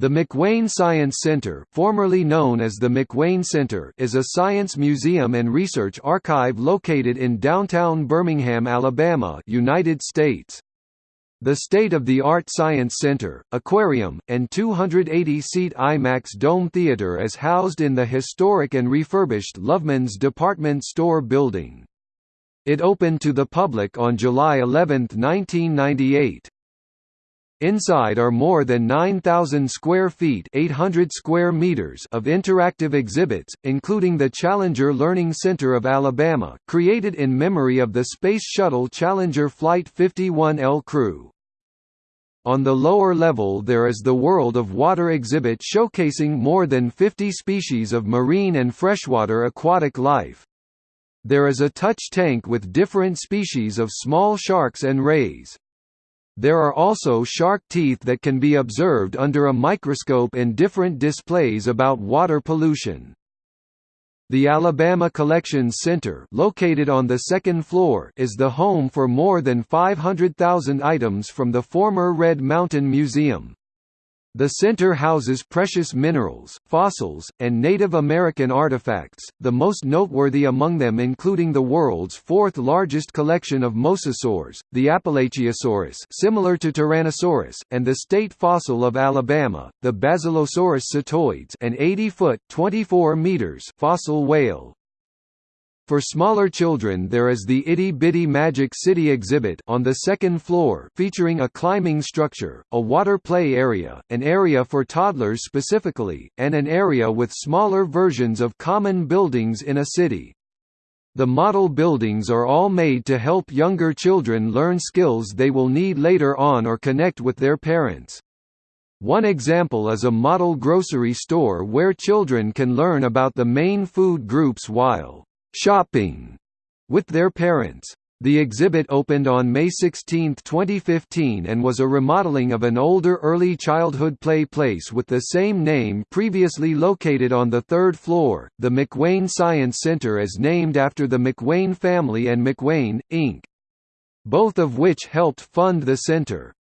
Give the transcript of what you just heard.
The McWane Science Center, formerly known as the McWane Center, is a science museum and research archive located in downtown Birmingham, Alabama, United States. The state-of-the-art Science Center, aquarium, and 280-seat IMAX Dome Theater is housed in the historic and refurbished Loveman's department store building. It opened to the public on July 11, 1998. Inside are more than 9,000 square feet 800 square meters of interactive exhibits, including the Challenger Learning Center of Alabama, created in memory of the Space Shuttle Challenger Flight 51L crew. On the lower level there is the World of Water exhibit showcasing more than 50 species of marine and freshwater aquatic life. There is a touch tank with different species of small sharks and rays. There are also shark teeth that can be observed under a microscope in different displays about water pollution. The Alabama Collections Center located on the second floor is the home for more than 500,000 items from the former Red Mountain Museum. The center houses precious minerals, fossils, and Native American artifacts, the most noteworthy among them including the world's fourth largest collection of mosasaurs, the Appalachiosaurus similar to Tyrannosaurus, and the state fossil of Alabama, the Basilosaurus cetoides an 80-foot fossil whale. For smaller children there is the Itty Bitty Magic City exhibit on the second floor featuring a climbing structure, a water play area, an area for toddlers specifically, and an area with smaller versions of common buildings in a city. The model buildings are all made to help younger children learn skills they will need later on or connect with their parents. One example is a model grocery store where children can learn about the main food groups while shopping with their parents. The exhibit opened on May 16, 2015 and was a remodeling of an older early childhood play place with the same name previously located on the third floor. The McWane Science Center is named after the McWane family and McWane, Inc. Both of which helped fund the center.